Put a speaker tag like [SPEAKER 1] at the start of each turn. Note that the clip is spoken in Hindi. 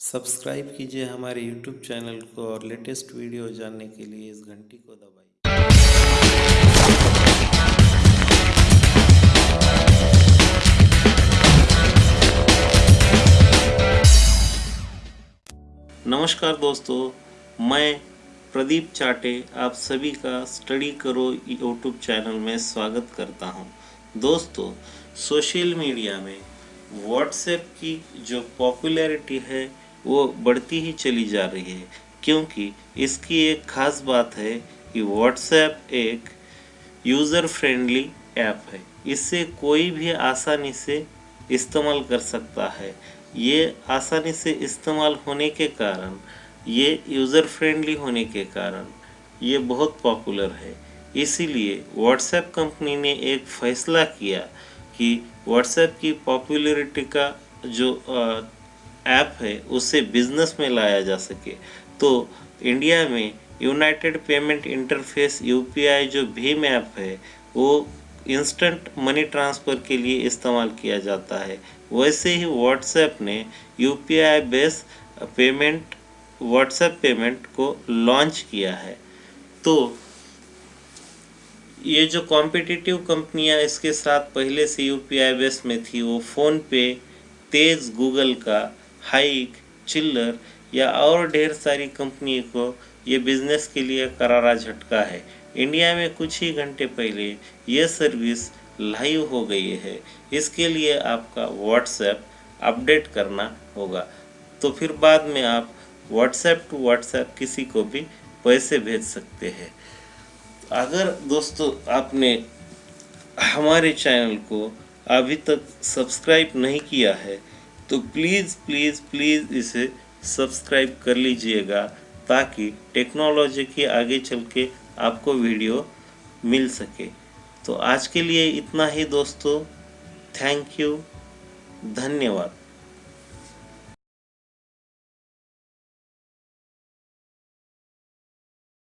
[SPEAKER 1] सब्सक्राइब कीजिए हमारे यूट्यूब चैनल को और लेटेस्ट वीडियो जानने के लिए इस घंटी को दबाइए। नमस्कार दोस्तों, मैं प्रदीप चाटे, आप सभी का स्टडी करो यूट्यूब चैनल में स्वागत करता हूँ। दोस्तों, सोशल मीडिया में व्हाट्सएप की जो पॉपुलैरिटी है वो बढ़ती ही चली जा रही है। क्योंकि इसकी एक ख़ास बात है कि व्हाट्सएप एक यूज़र फ्रेंडली ऐप है। इससे कोई भी आसानी से इस्तेमाल कर सकता है। ये आसानी से इस्तेमाल होने के कारण, ये यूज़र फ्रेंडली होने के कारण ये बहुत पॉपुलर है। इसीलिए व्हाट्सएप कंपनी ने एक फ़ैसला किया कि व्हाट्सएप की पॉपुलरिटी का जो ऐप है, उसे बिज़नेस में लाया जा सके। तो इंडिया में यूनाइटेड पेमेंट इंटरफेस यूपीआई जो भीम ऐप है, वो इंस्टेंट मनी ट्रांसफ़र के लिए इस्तेमाल किया जाता है। वैसे ही व्हाट्सएप ने UPI base payment WhatsApp payment को लॉन्च किया है। तो ये जो कॉम्पिटिटिव कंपनियाँ इसके साथ पहले से यूपीआई बेस में थी, वो फ़ोन पे तेज़ गूगल का हाइक, चिल्लर या और ढेर सारी कंपनी को ये बिज़नेस के लिए करारा झटका है। इंडिया में कुछ ही घंटे पहले ये सर्विस लाइव हो गई है। इसके लिए आपका व्हाट्सएप अपडेट करना होगा। तो फिर बाद में आप व्हाट्सएप टू व्हाट्सएप किसी को भी पैसे भेज सकते हैं। अगर दोस्तों आपने हमारे चैनल को अभी तक सब्सक्राइब नहीं किया है तो प्लीज़ प्लीज़ प्लीज़ इसे सब्सक्राइब कर लीजिएगा ताकि टेक्नोलॉजी की आगे चल के आपको वीडियो मिल सके। तो आज के लिए इतना ही दोस्तों। थैंक यू धन्यवाद।